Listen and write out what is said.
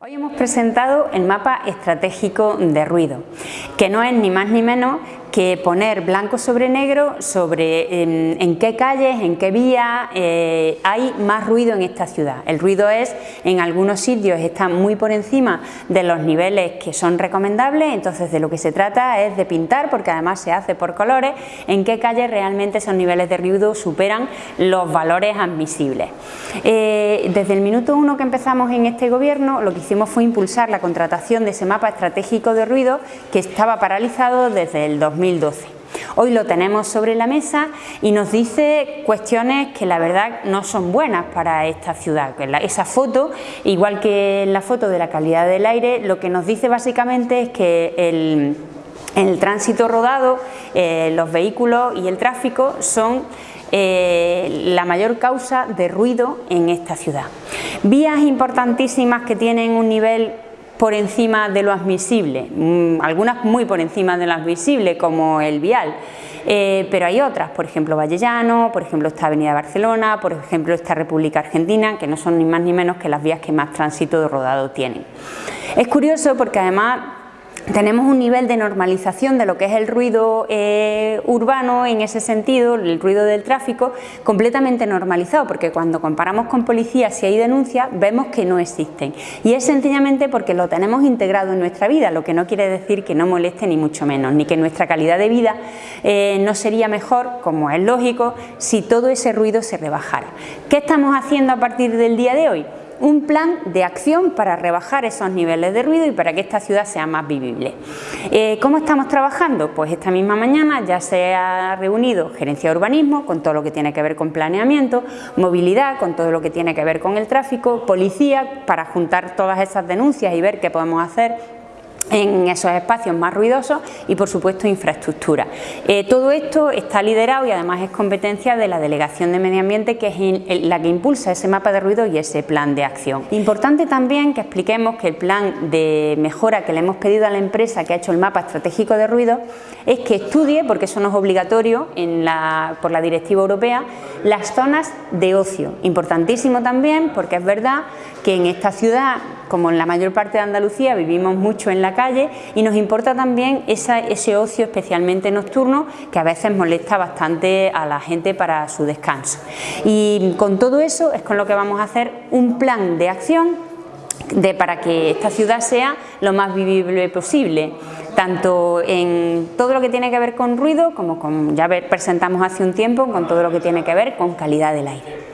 Hoy hemos presentado el mapa estratégico de ruido, que no es ni más ni menos que poner blanco sobre negro sobre en, qué calles, en qué vías eh, hay más ruido en esta ciudad. El ruido es, en algunos sitios está muy por encima de los niveles que son recomendables, entonces de lo que se trata es de pintar, porque además se hace por colores, en qué calles realmente esos niveles de ruido superan los valores admisibles. Eh, desde el minuto uno que empezamos en este gobierno, lo que hicimos fue impulsar la contratación de ese mapa estratégico de ruido que estaba paralizado desde el 2000 2012. Hoy lo tenemos sobre la mesa y nos dice cuestiones que la verdad no son buenas para esta ciudad. Esa foto, igual que la foto de la calidad del aire, lo que nos dice básicamente es que el, el tránsito rodado, eh, los vehículos y el tráfico son eh, la mayor causa de ruido en esta ciudad. Vías importantísimas que tienen un nivel por encima de lo admisible, mm, algunas muy por encima de lo admisible como el vial, eh, pero hay otras, por ejemplo Vallellano, por ejemplo esta Avenida Barcelona, por ejemplo esta República Argentina, que no son ni más ni menos que las vías que más tránsito de rodado tienen. Es curioso porque además tenemos un nivel de normalización de lo que es el ruido eh, urbano en ese sentido, el ruido del tráfico, completamente normalizado, porque cuando comparamos con policías si hay denuncias, vemos que no existen. Y es sencillamente porque lo tenemos integrado en nuestra vida, lo que no quiere decir que no moleste ni mucho menos, ni que nuestra calidad de vida eh, no sería mejor, como es lógico, si todo ese ruido se rebajara. ¿Qué estamos haciendo a partir del día de hoy? Un plan de acción para rebajar esos niveles de ruido y para que esta ciudad sea más vivible. Eh, ¿Cómo estamos trabajando? Pues esta misma mañana ya se ha reunido Gerencia de Urbanismo con todo lo que tiene que ver con planeamiento, movilidad con todo lo que tiene que ver con el tráfico, policía para juntar todas esas denuncias y ver qué podemos hacer en esos espacios más ruidosos y por supuesto infraestructura. Eh, todo esto está liderado y además es competencia de la Delegación de Medio Ambiente que es la que impulsa ese mapa de ruido y ese plan de acción. Importante también que expliquemos que el plan de mejora que le hemos pedido a la empresa que ha hecho el mapa estratégico de ruido es que estudie, porque eso no es obligatorio por la directiva europea, las zonas de ocio. Importantísimo también porque es verdad que en esta ciudad, como en la mayor parte de Andalucía, vivimos mucho en la calle y nos importa también ese ocio especialmente nocturno que a veces molesta bastante a la gente para su descanso. Y con todo eso es con lo que vamos a hacer un plan de acción de, para que esta ciudad sea lo más vivible posible, tanto en todo lo que tiene que ver con ruido, como ya presentamos hace un tiempo, con todo lo que tiene que ver con calidad del aire.